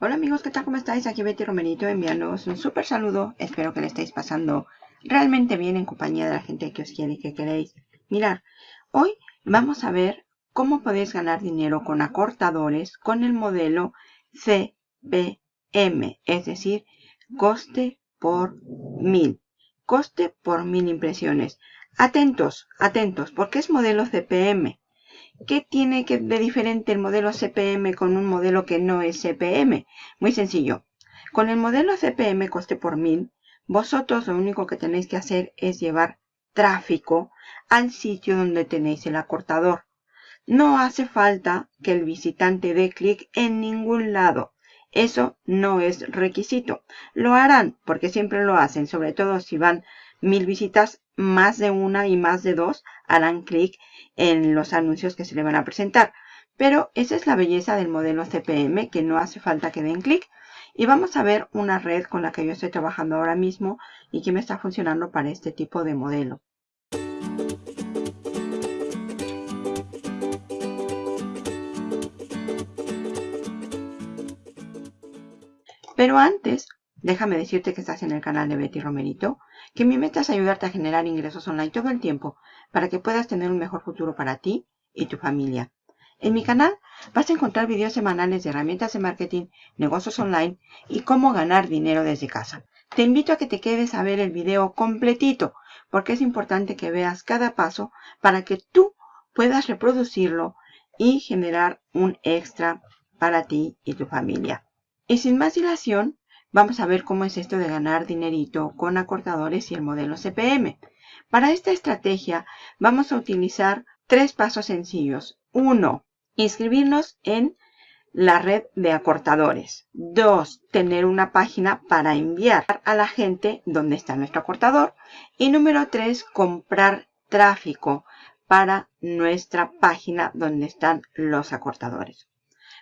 Hola amigos, ¿qué tal? ¿Cómo estáis? Aquí Betty Romerito enviándoos un súper saludo. Espero que le estéis pasando realmente bien en compañía de la gente que os quiere y que queréis. Mirar, hoy vamos a ver cómo podéis ganar dinero con acortadores con el modelo CPM, es decir, coste por mil. Coste por mil impresiones. Atentos, atentos, porque es modelo CPM. ¿Qué tiene que de diferente el modelo CPM con un modelo que no es CPM? Muy sencillo. Con el modelo CPM coste por mil, vosotros lo único que tenéis que hacer es llevar tráfico al sitio donde tenéis el acortador. No hace falta que el visitante dé clic en ningún lado. Eso no es requisito. Lo harán porque siempre lo hacen, sobre todo si van mil visitas, más de una y más de dos harán clic en los anuncios que se le van a presentar. Pero esa es la belleza del modelo CPM, que no hace falta que den clic. Y vamos a ver una red con la que yo estoy trabajando ahora mismo y que me está funcionando para este tipo de modelo. Pero antes, déjame decirte que estás en el canal de Betty Romerito, que mi meta es ayudarte a generar ingresos online todo el tiempo para que puedas tener un mejor futuro para ti y tu familia. En mi canal vas a encontrar videos semanales de herramientas de marketing, negocios online y cómo ganar dinero desde casa. Te invito a que te quedes a ver el video completito porque es importante que veas cada paso para que tú puedas reproducirlo y generar un extra para ti y tu familia. Y sin más dilación, vamos a ver cómo es esto de ganar dinerito con acortadores y el modelo CPM. Para esta estrategia vamos a utilizar tres pasos sencillos. Uno, inscribirnos en la red de acortadores. Dos, tener una página para enviar a la gente donde está nuestro acortador. Y número tres, comprar tráfico para nuestra página donde están los acortadores.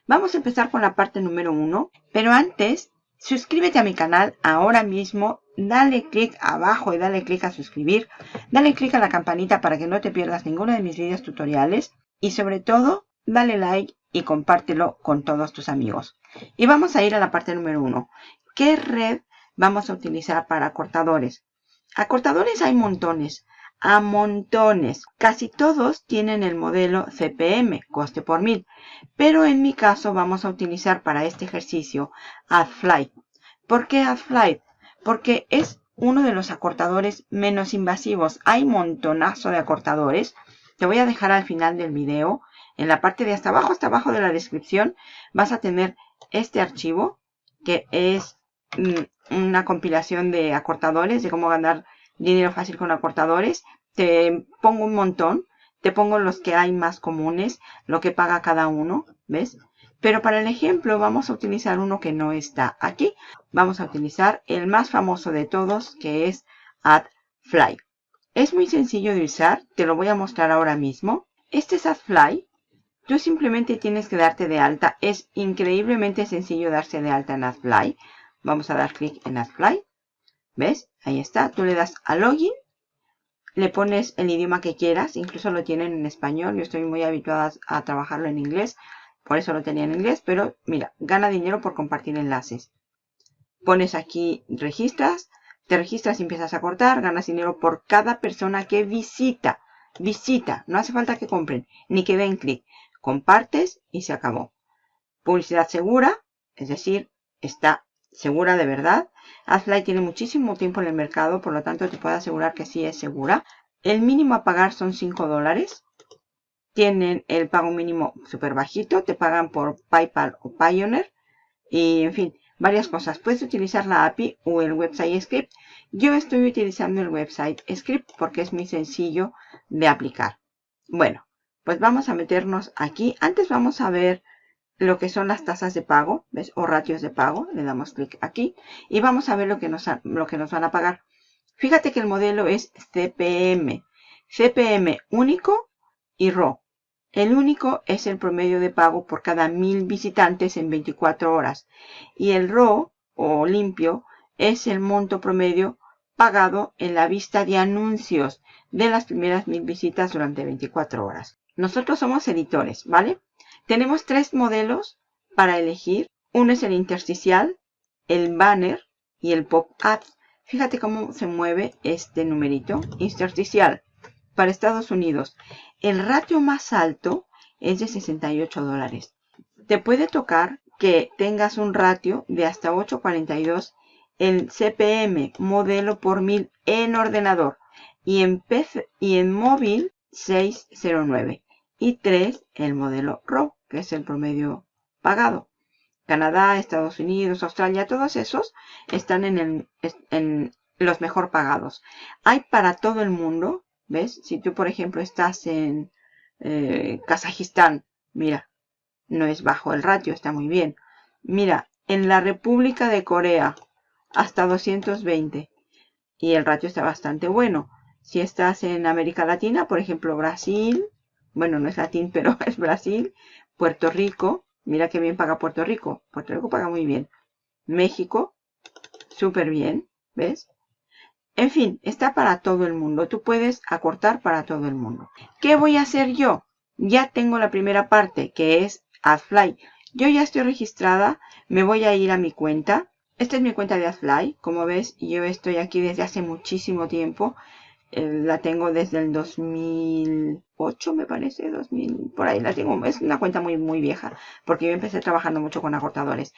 Vamos a empezar con la parte número uno, pero antes, suscríbete a mi canal ahora mismo, dale clic abajo y dale clic a suscribir, dale clic a la campanita para que no te pierdas ninguno de mis videos tutoriales y sobre todo, dale like y compártelo con todos tus amigos. Y vamos a ir a la parte número uno. ¿Qué red vamos a utilizar para acortadores? Acortadores hay montones a montones. Casi todos tienen el modelo CPM, coste por mil. Pero en mi caso vamos a utilizar para este ejercicio AdFlight. ¿Por qué AdFlight? Porque es uno de los acortadores menos invasivos. Hay montonazo de acortadores. Te voy a dejar al final del video. En la parte de hasta abajo, hasta abajo de la descripción, vas a tener este archivo que es mm, una compilación de acortadores, de cómo ganar dinero fácil con acortadores. Te pongo un montón. Te pongo los que hay más comunes, lo que paga cada uno, ¿ves? Pero para el ejemplo vamos a utilizar uno que no está aquí. Vamos a utilizar el más famoso de todos, que es AdFly. Es muy sencillo de usar, te lo voy a mostrar ahora mismo. Este es AdFly. Tú simplemente tienes que darte de alta. Es increíblemente sencillo darse de alta en AdFly. Vamos a dar clic en AdFly. ¿Ves? Ahí está. Tú le das a Login. Le pones el idioma que quieras. Incluso lo tienen en español. Yo estoy muy habituada a trabajarlo en inglés. Por eso lo tenía en inglés. Pero mira, gana dinero por compartir enlaces. Pones aquí registras. Te registras y empiezas a cortar. Ganas dinero por cada persona que visita. Visita. No hace falta que compren. Ni que den clic. Compartes y se acabó. Publicidad segura. Es decir, está segura de verdad. AdFly tiene muchísimo tiempo en el mercado, por lo tanto te puedo asegurar que sí es segura. El mínimo a pagar son 5 dólares. Tienen el pago mínimo súper bajito, te pagan por PayPal o Pioneer. Y en fin, varias cosas. Puedes utilizar la API o el website script. Yo estoy utilizando el website script porque es muy sencillo de aplicar. Bueno, pues vamos a meternos aquí. Antes vamos a ver lo que son las tasas de pago, ¿ves? O ratios de pago. Le damos clic aquí y vamos a ver lo que, nos, lo que nos van a pagar. Fíjate que el modelo es CPM. CPM único y RAW. El único es el promedio de pago por cada mil visitantes en 24 horas. Y el RAW o limpio es el monto promedio pagado en la vista de anuncios de las primeras mil visitas durante 24 horas. Nosotros somos editores, ¿vale? Tenemos tres modelos para elegir. Uno es el intersticial, el banner y el pop-up. Fíjate cómo se mueve este numerito. Intersticial para Estados Unidos. El ratio más alto es de 68 dólares. Te puede tocar que tengas un ratio de hasta 842 el CPM modelo por mil en ordenador y en, PC, y en móvil 609 y 3 el modelo RAW que es el promedio pagado. Canadá, Estados Unidos, Australia, todos esos están en, el, en los mejor pagados. Hay para todo el mundo, ¿ves? Si tú, por ejemplo, estás en eh, Kazajistán, mira, no es bajo el ratio, está muy bien. Mira, en la República de Corea, hasta 220. Y el ratio está bastante bueno. Si estás en América Latina, por ejemplo, Brasil, bueno, no es latín, pero es Brasil, Puerto Rico, mira que bien paga Puerto Rico. Puerto Rico paga muy bien. México, súper bien, ¿ves? En fin, está para todo el mundo. Tú puedes acortar para todo el mundo. ¿Qué voy a hacer yo? Ya tengo la primera parte, que es AdFly. Yo ya estoy registrada. Me voy a ir a mi cuenta. Esta es mi cuenta de AdFly. Como ves, yo estoy aquí desde hace muchísimo tiempo. Eh, la tengo desde el 2008, me parece, 2000, por ahí la tengo. Es una cuenta muy, muy vieja, porque yo empecé trabajando mucho con acortadores.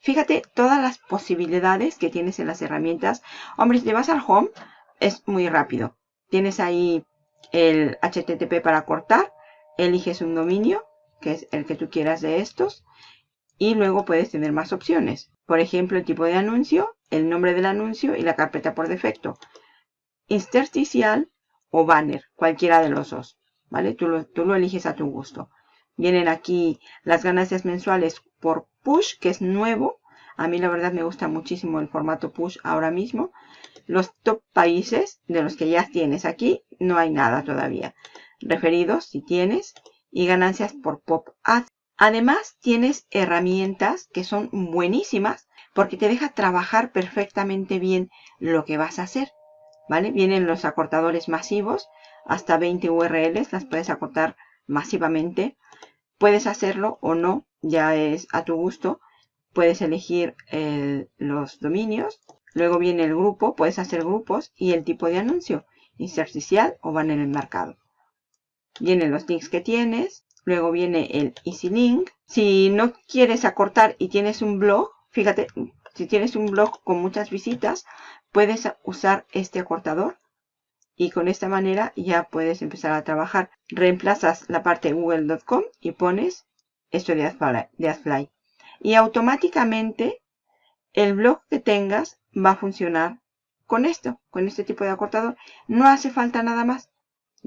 Fíjate todas las posibilidades que tienes en las herramientas. Hombre, si te vas al home, es muy rápido. Tienes ahí el HTTP para cortar. Eliges un dominio, que es el que tú quieras de estos. Y luego puedes tener más opciones. Por ejemplo, el tipo de anuncio, el nombre del anuncio y la carpeta por defecto intersticial o banner, cualquiera de los dos, ¿vale? Tú lo, tú lo eliges a tu gusto. Vienen aquí las ganancias mensuales por push, que es nuevo. A mí la verdad me gusta muchísimo el formato push ahora mismo. Los top países de los que ya tienes aquí, no hay nada todavía. Referidos, si tienes, y ganancias por pop ads. Además, tienes herramientas que son buenísimas porque te deja trabajar perfectamente bien lo que vas a hacer. Vienen los acortadores masivos, hasta 20 URLs, las puedes acortar masivamente. Puedes hacerlo o no, ya es a tu gusto. Puedes elegir los dominios. Luego viene el grupo, puedes hacer grupos y el tipo de anuncio, intersticial o banner enmarcado. Vienen los links que tienes. Luego viene el Easy Link. Si no quieres acortar y tienes un blog, fíjate, si tienes un blog con muchas visitas, puedes usar este acortador y con esta manera ya puedes empezar a trabajar. Reemplazas la parte google.com y pones esto de AdFly. Y automáticamente el blog que tengas va a funcionar con esto, con este tipo de acortador. No hace falta nada más.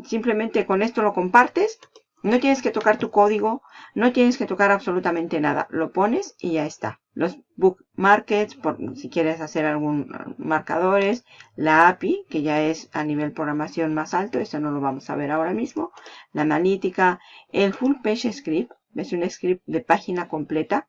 Simplemente con esto lo compartes no tienes que tocar tu código, no tienes que tocar absolutamente nada. Lo pones y ya está. Los bookmarkets, por, si quieres hacer algún marcadores, la API, que ya es a nivel programación más alto, eso no lo vamos a ver ahora mismo. La analítica, el full page script, es un script de página completa.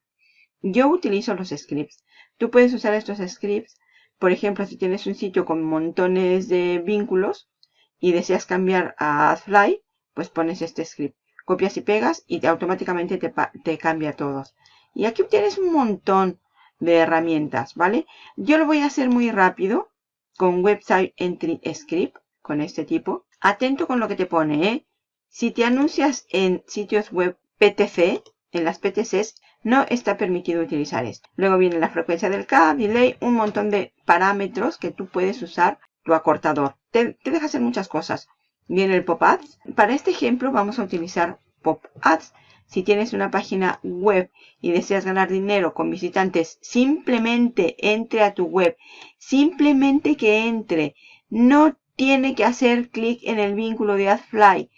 Yo utilizo los scripts. Tú puedes usar estos scripts, por ejemplo, si tienes un sitio con montones de vínculos y deseas cambiar a AdFly, pues pones este script copias y pegas y automáticamente te, cambia todos. Y aquí tienes un montón de herramientas, ¿vale? Yo lo voy a hacer muy rápido con Website Entry Script, con este tipo. Atento con lo que te pone, ¿eh? Si te anuncias en sitios web PTC, en las PTCs, no está permitido utilizar esto. Luego viene la frecuencia del CAD, delay, un montón de parámetros que tú puedes usar tu acortador. Te, te deja hacer muchas cosas. Viene el pop-ads. Para este ejemplo vamos a utilizar pop-ads. Si tienes una página web y deseas ganar dinero con visitantes, simplemente entre a tu web. Simplemente que entre. No tiene que hacer clic en el vínculo de AdFly.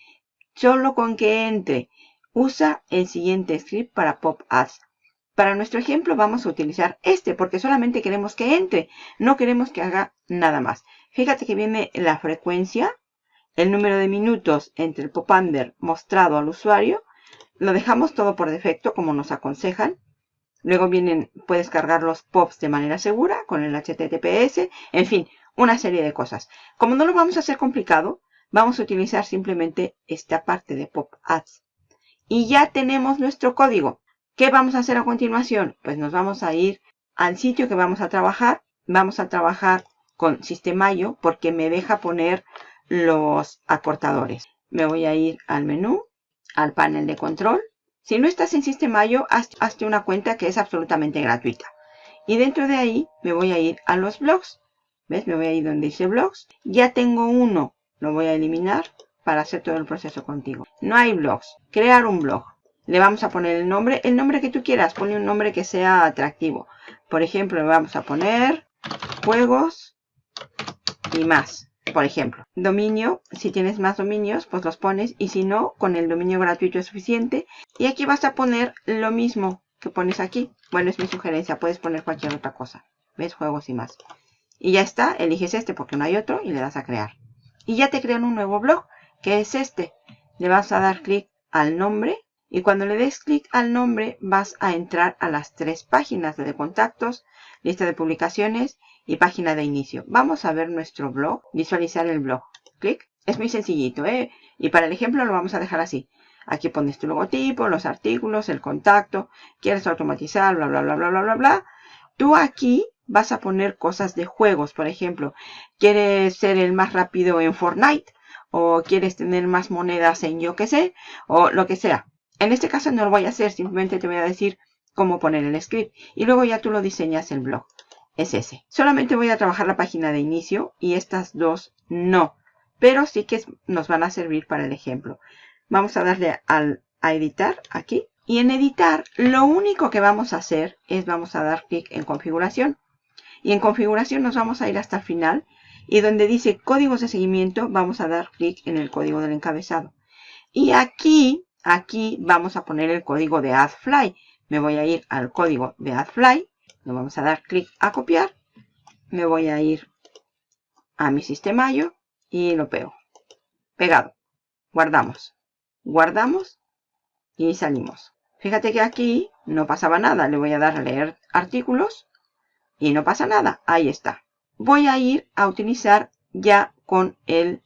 Solo con que entre. Usa el siguiente script para pop-ads. Para nuestro ejemplo vamos a utilizar este porque solamente queremos que entre. No queremos que haga nada más. Fíjate que viene la frecuencia el número de minutos entre el pop-under mostrado al usuario. Lo dejamos todo por defecto como nos aconsejan. Luego vienen, puedes cargar los pops de manera segura con el HTTPS. En fin, una serie de cosas. Como no lo vamos a hacer complicado, vamos a utilizar simplemente esta parte de pop ads. Y ya tenemos nuestro código. ¿Qué vamos a hacer a continuación? Pues nos vamos a ir al sitio que vamos a trabajar. Vamos a trabajar con Sistemayo porque me deja poner los acortadores. Me voy a ir al menú, al panel de control. Si no estás en Sistemayo, hazte una cuenta que es absolutamente gratuita. Y dentro de ahí me voy a ir a los blogs. ¿Ves? Me voy a ir donde dice blogs. Ya tengo uno. Lo voy a eliminar para hacer todo el proceso contigo. No hay blogs. Crear un blog. Le vamos a poner el nombre, el nombre que tú quieras. Ponle un nombre que sea atractivo. Por ejemplo, le vamos a poner juegos y más. Por ejemplo, dominio, si tienes más dominios, pues los pones. Y si no, con el dominio gratuito es suficiente. Y aquí vas a poner lo mismo que pones aquí. Bueno, es mi sugerencia. Puedes poner cualquier otra cosa. ¿Ves? Juegos y más. Y ya está. Eliges este porque no hay otro y le das a crear. Y ya te crean un nuevo blog, que es este. Le vas a dar clic al nombre y cuando le des clic al nombre vas a entrar a las tres páginas de contactos, lista de publicaciones y página de inicio. Vamos a ver nuestro blog, visualizar el blog. Clic. Es muy sencillito, ¿eh? Y para el ejemplo lo vamos a dejar así. Aquí pones tu logotipo, los artículos, el contacto. Quieres automatizar, bla, bla, bla, bla, bla, bla, bla. Tú aquí vas a poner cosas de juegos. Por ejemplo, quieres ser el más rápido en Fortnite. O quieres tener más monedas en yo que sé. O lo que sea. En este caso no lo voy a hacer, simplemente te voy a decir cómo poner el script. Y luego ya tú lo diseñas el blog. Es ese. Solamente voy a trabajar la página de inicio y estas dos no. Pero sí que nos van a servir para el ejemplo. Vamos a darle al, a editar aquí. Y en editar lo único que vamos a hacer es vamos a dar clic en configuración. Y en configuración nos vamos a ir hasta el final. Y donde dice códigos de seguimiento vamos a dar clic en el código del encabezado. Y aquí Aquí vamos a poner el código de AdFly. Me voy a ir al código de AdFly. Le vamos a dar clic a copiar. Me voy a ir a mi sistema yo y lo pego. Pegado. Guardamos. Guardamos y salimos. Fíjate que aquí no pasaba nada. Le voy a dar a leer artículos y no pasa nada. Ahí está. Voy a ir a utilizar ya con el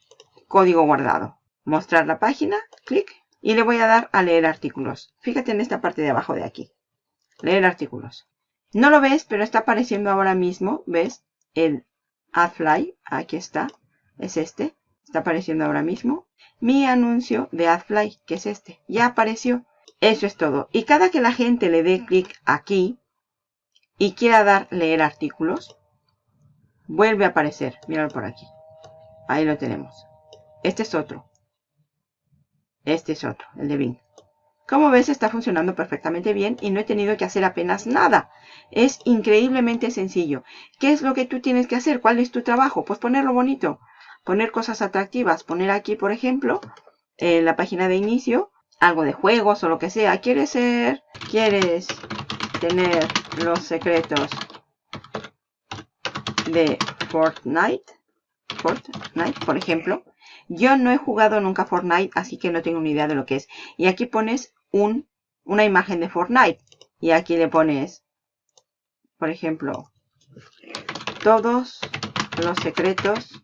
código guardado. Mostrar la página. Clic y le voy a dar a leer artículos. Fíjate en esta parte de abajo de aquí. Leer artículos. No lo ves, pero está apareciendo ahora mismo. ¿Ves? El AdFly. Aquí está. Es este. Está apareciendo ahora mismo. Mi anuncio de AdFly, que es este. Ya apareció. Eso es todo. Y cada que la gente le dé clic aquí y quiera dar leer artículos, vuelve a aparecer. Míralo por aquí. Ahí lo tenemos. Este es otro. Este es otro, el de Bing. Como ves está funcionando perfectamente bien y no he tenido que hacer apenas nada. Es increíblemente sencillo. ¿Qué es lo que tú tienes que hacer? ¿Cuál es tu trabajo? Pues ponerlo bonito. Poner cosas atractivas. Poner aquí, por ejemplo, en la página de inicio, algo de juegos o lo que sea. ¿Quieres ser? ¿Quieres tener los secretos de Fortnite? Fortnite, por ejemplo. Yo no he jugado nunca Fortnite, así que no tengo ni idea de lo que es. Y aquí pones un, una imagen de Fortnite. Y aquí le pones, por ejemplo, todos los secretos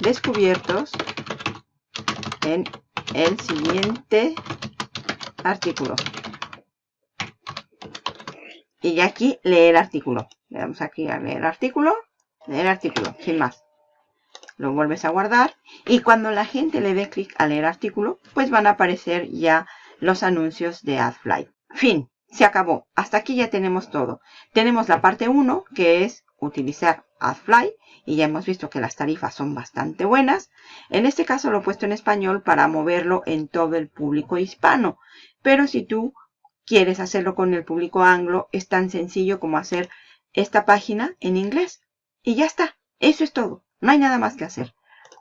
descubiertos en el siguiente artículo. Y aquí leer artículo. Le damos aquí a leer artículo. Leer artículo, sin más lo vuelves a guardar y cuando la gente le dé clic a leer artículo, pues van a aparecer ya los anuncios de AdFly. Fin, se acabó. Hasta aquí ya tenemos todo. Tenemos la parte 1 que es utilizar AdFly y ya hemos visto que las tarifas son bastante buenas. En este caso lo he puesto en español para moverlo en todo el público hispano. Pero si tú quieres hacerlo con el público anglo, es tan sencillo como hacer esta página en inglés. Y ya está. Eso es todo. No hay nada más que hacer.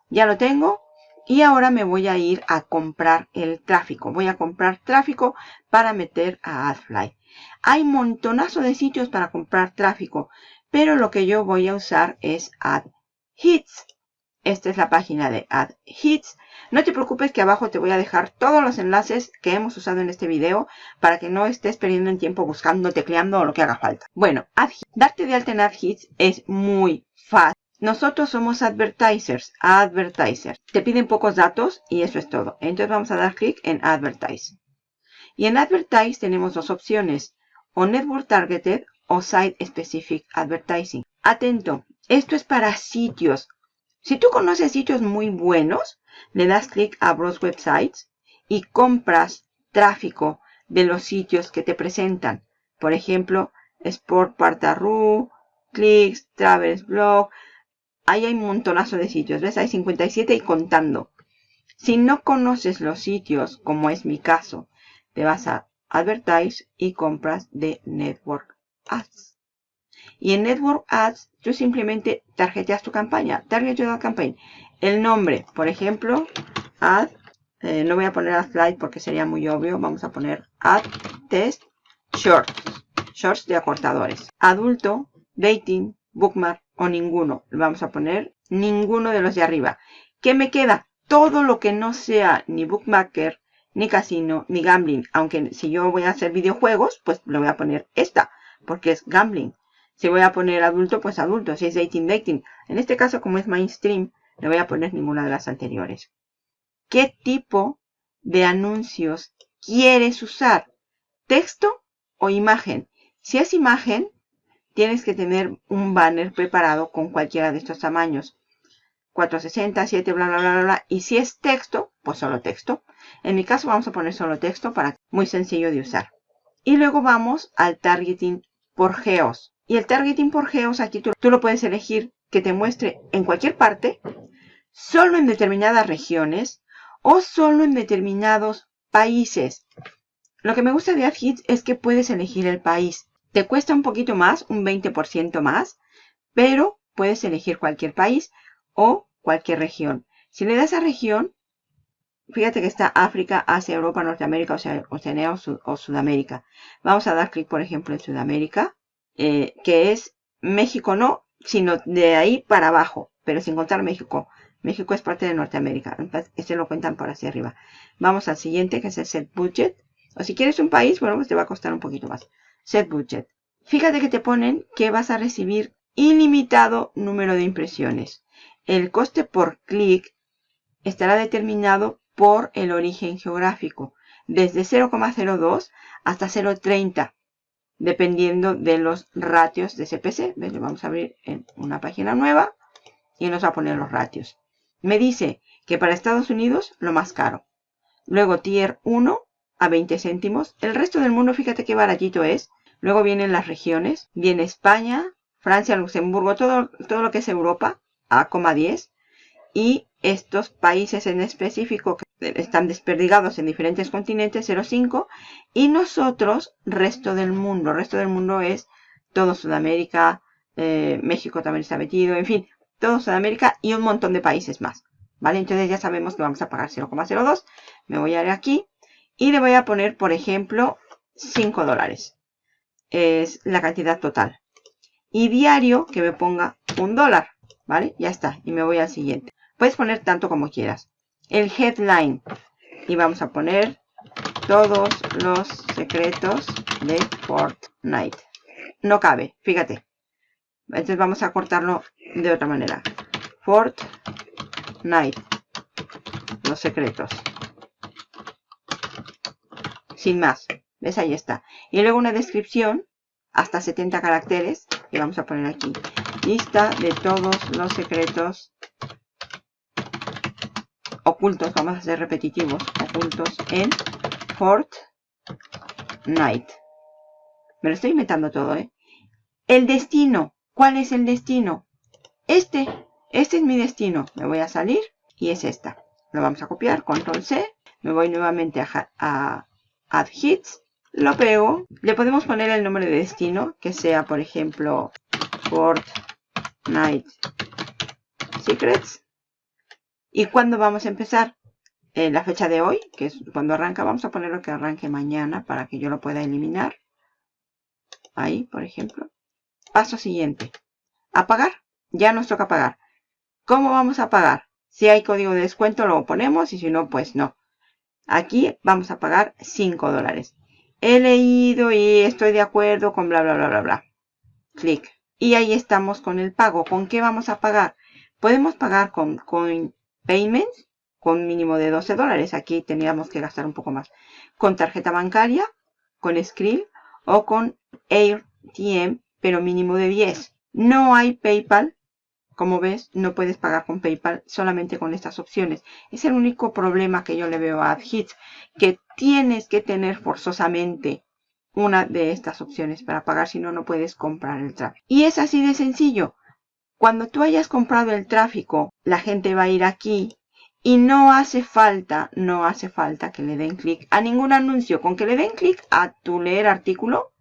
Ya lo tengo. Y ahora me voy a ir a comprar el tráfico. Voy a comprar tráfico para meter a AdFly. Hay montonazo de sitios para comprar tráfico. Pero lo que yo voy a usar es AdHits. Esta es la página de AdHits. No te preocupes que abajo te voy a dejar todos los enlaces que hemos usado en este video para que no estés perdiendo el tiempo buscando, tecleando o lo que haga falta. Bueno, darte de alta en AdHits es muy fácil. Nosotros somos advertisers, advertiser. Te piden pocos datos y eso es todo. Entonces vamos a dar clic en advertise. Y en Advertise tenemos dos opciones, o Network Targeted o Site Specific Advertising. Atento, esto es para sitios. Si tú conoces sitios muy buenos, le das clic a Browse Websites y compras tráfico de los sitios que te presentan. Por ejemplo, Sport Partaru, Clicks, Travels Blog. Ahí hay un montonazo de sitios. ¿Ves? Hay 57 y contando. Si no conoces los sitios, como es mi caso, te vas a Advertise y compras de Network Ads. Y en Network Ads, tú simplemente tarjeteas tu campaña. Target Your Campaign. El nombre, por ejemplo, Ad. Eh, no voy a poner Ad Slide porque sería muy obvio. Vamos a poner Ad Test Shorts. Shorts de acortadores. Adulto, Dating, Bookmark o ninguno. Vamos a poner ninguno de los de arriba. ¿Qué me queda? Todo lo que no sea ni Bookmaker, ni casino, ni gambling. Aunque si yo voy a hacer videojuegos, pues le voy a poner esta, porque es gambling. Si voy a poner adulto, pues adulto. Si es dating, dating. En este caso, como es mainstream, le voy a poner ninguna de las anteriores. ¿Qué tipo de anuncios quieres usar? ¿Texto o imagen? Si es imagen, tienes que tener un banner preparado con cualquiera de estos tamaños. 460, 7, bla, bla, bla, bla. Y si es texto, pues solo texto. En mi caso vamos a poner solo texto para muy sencillo de usar. Y luego vamos al targeting por geos. Y el targeting por geos aquí tú, tú lo puedes elegir que te muestre en cualquier parte, solo en determinadas regiones o solo en determinados países. Lo que me gusta de AdHits es que puedes elegir el país. Te cuesta un poquito más, un 20% más, pero puedes elegir cualquier país o cualquier región. Si le das a región, fíjate que está África, Asia, Europa, Norteamérica, Oceanía o, Sudamérica. Vamos a dar clic, por ejemplo, en Sudamérica, eh, que es México no, sino de ahí para abajo, pero sin contar México. México es parte de Norteamérica. Este lo cuentan por hacia arriba. Vamos al siguiente, que es el Set Budget. O si quieres un país, bueno, pues te va a costar un poquito más. Set Budget. Fíjate que te ponen que vas a recibir ilimitado número de impresiones. El coste por clic estará determinado por el origen geográfico, desde 0,02 hasta 0,30, dependiendo de los ratios de CPC. Vamos a abrir una página nueva y nos va a poner los ratios. Me dice que para Estados Unidos lo más caro. Luego tier 1 a 20 céntimos. El resto del mundo, fíjate qué baratito es. Luego vienen las regiones. Viene España, Francia, Luxemburgo, todo, todo lo que es Europa a,10 y estos países en específico que están desperdigados en diferentes continentes 0,5 y nosotros resto del mundo. resto del mundo es todo Sudamérica, eh, México también está metido, en fin, todo Sudamérica y un montón de países más. ¿Vale? Entonces ya sabemos que vamos a pagar 0,02. Me voy a ir aquí y le voy a poner, por ejemplo, 5 dólares. Es la cantidad total. Y diario que me ponga un dólar. ¿Vale? Ya está. Y me voy al siguiente. Puedes poner tanto como quieras. El headline. Y vamos a poner todos los secretos de Fortnite. No cabe, fíjate. Entonces vamos a cortarlo de otra manera. Fortnite. Los secretos. Sin más. ¿Ves? Ahí está. Y luego una descripción. Hasta 70 caracteres. Y vamos a poner aquí. Lista de todos los secretos ocultos, vamos a ser repetitivos, ocultos en Fortnite. Me lo estoy inventando todo, ¿eh? El destino. ¿Cuál es el destino? Este. Este es mi destino. Me voy a salir y es esta. Lo vamos a copiar, control C. Me voy nuevamente a, a Add Hits. Lo pego. Le podemos poner el nombre de destino, que sea, por ejemplo, Fortnite Secrets. ¿Y cuándo vamos a empezar? Eh, la fecha de hoy, que es cuando arranca. Vamos a ponerlo que arranque mañana para que yo lo pueda eliminar. Ahí, por ejemplo. Paso siguiente. Apagar. Ya nos toca pagar. ¿Cómo vamos a pagar? Si hay código de descuento lo ponemos y si no, pues no. Aquí vamos a pagar 5 dólares. He leído y estoy de acuerdo con bla, bla, bla, bla, bla. Clic. Y ahí estamos con el pago. ¿Con qué vamos a pagar? Podemos pagar con Coin Payments con mínimo de 12 dólares. Aquí teníamos que gastar un poco más. Con tarjeta bancaria, con Skrill o con AirTM, pero mínimo de 10. No hay PayPal. Como ves, no puedes pagar con PayPal solamente con estas opciones. Es el único problema que yo le veo a AdHits, que tienes que tener forzosamente una de estas opciones para pagar, si no, no puedes comprar el tráfico. Y es así de sencillo. Cuando tú hayas comprado el tráfico, la gente va a ir aquí y no hace falta, no hace falta que le den clic a ningún anuncio. Con que le den clic a tu leer artículo,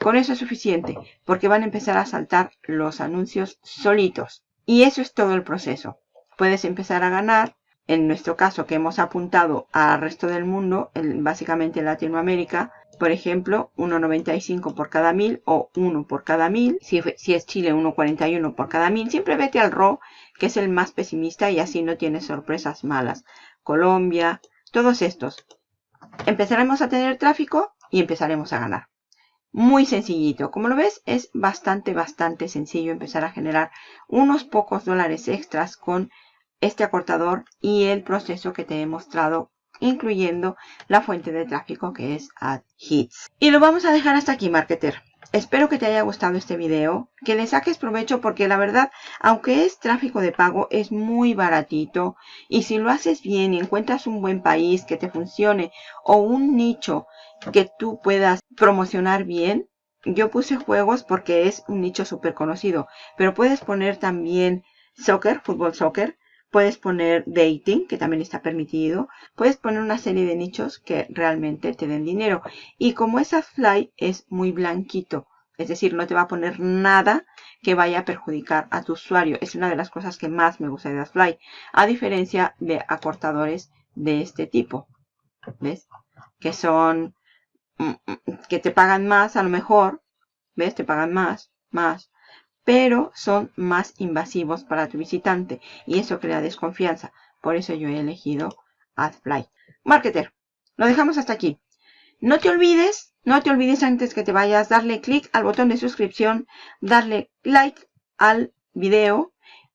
con eso es suficiente, porque van a empezar a saltar los anuncios solitos. Y eso es todo el proceso. Puedes empezar a ganar. En nuestro caso, que hemos apuntado al resto del mundo, básicamente en Latinoamérica, por ejemplo, 1,95 por cada mil o 1 por cada mil. Si es Chile, 1,41 por cada mil. Siempre vete al RO, que es el más pesimista y así no tienes sorpresas malas. Colombia, todos estos. Empezaremos a tener tráfico y empezaremos a ganar. Muy sencillito. Como lo ves, es bastante, bastante sencillo empezar a generar unos pocos dólares extras con este acortador y el proceso que te he mostrado incluyendo la fuente de tráfico que es AdHits. Y lo vamos a dejar hasta aquí, marketer. Espero que te haya gustado este video, que le saques provecho porque la verdad, aunque es tráfico de pago, es muy baratito. Y si lo haces bien y encuentras un buen país que te funcione o un nicho que tú puedas promocionar bien, yo puse juegos porque es un nicho súper conocido, pero puedes poner también soccer, fútbol soccer, Puedes poner dating, que también está permitido. Puedes poner una serie de nichos que realmente te den dinero. Y como esa fly es muy blanquito, es decir, no te va a poner nada que vaya a perjudicar a tu usuario. Es una de las cosas que más me gusta de AdFly. A diferencia de acortadores de este tipo. ¿Ves? Que son... Mm, mm, que te pagan más a lo mejor. ¿Ves? Te pagan más, más pero son más invasivos para tu visitante y eso crea desconfianza. Por eso yo he elegido AdFly. Marketer, lo dejamos hasta aquí. No te olvides, no te olvides antes que te vayas, darle clic al botón de suscripción, darle like al video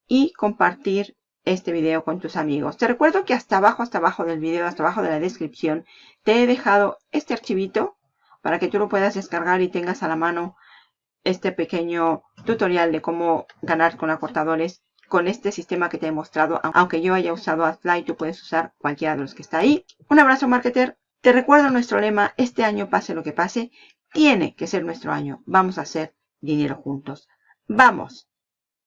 y compartir este video con tus amigos. Te recuerdo que hasta abajo, hasta abajo del video, hasta abajo de la descripción, te he dejado este archivito para que tú lo puedas descargar y tengas a la mano este pequeño tutorial de cómo ganar con acortadores con este sistema que te he mostrado. Aunque yo haya usado AdFly, tú puedes usar cualquiera de los que está ahí. Un abrazo, marketer. Te recuerdo nuestro lema, este año pase lo que pase, tiene que ser nuestro año. Vamos a hacer dinero juntos. ¡Vamos!